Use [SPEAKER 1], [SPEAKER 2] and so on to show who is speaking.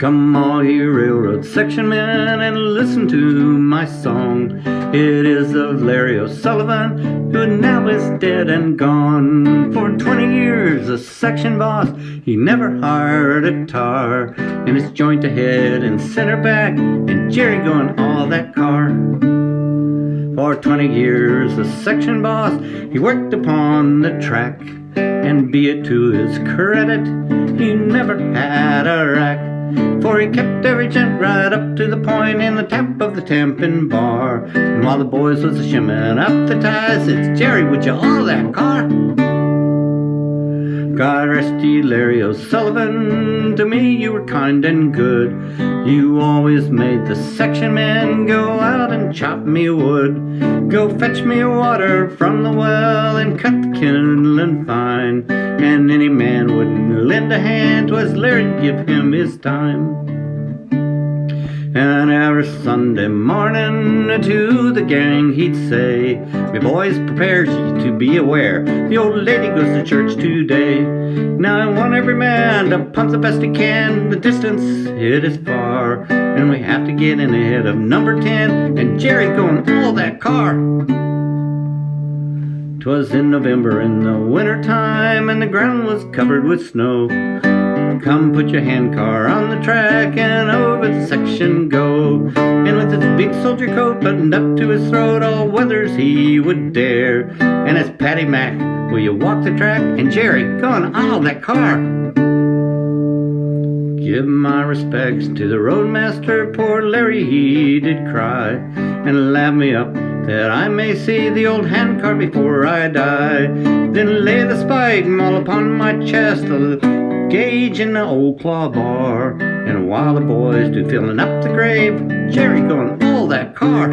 [SPEAKER 1] Come all you railroad section men and listen to my song. It is of Larry O'Sullivan, who now is dead and gone. For 20 years a section boss, he never hired a tar. And it's joint ahead and center back, and Jerry going all that car. For 20 years a section boss, he worked upon the track. And be it to his credit, he never had a rack. For he kept every gent right up to the point in the tap of the tamping bar. And while the boys was a shimming up the ties, it's Jerry, would you haul that car? God rest ye, Larry O'Sullivan, to me you were kind and good. You always made the section men go out and chop me wood. Go fetch me water from the well and cut the kindling fine. And any man wouldn't lend a hand, 'twas Larry'd give him his time. And every Sunday morning to the gang he'd say, Me boys, prepare ye to be aware, the old lady goes to church today. Now I want every man to pump the best he can, the distance it is far. And we have to get in ahead of number 10, and Jerry going all that car. 'Twas in November in the winter time, and the ground was covered with snow. Come put your handcar on the track and over the section go. And with his big soldier coat buttoned up to his throat, all weathers he would dare. And as Patty Mac, will you walk the track? And Jerry, go going all that car. Give my respects to the roadmaster, poor Larry he did cry. And laugh me up that I may see the old handcar before I die. Then lay the spike all upon my chest, gauge in the old claw bar. And while the boys do filling up the grave, Jerry going all that car.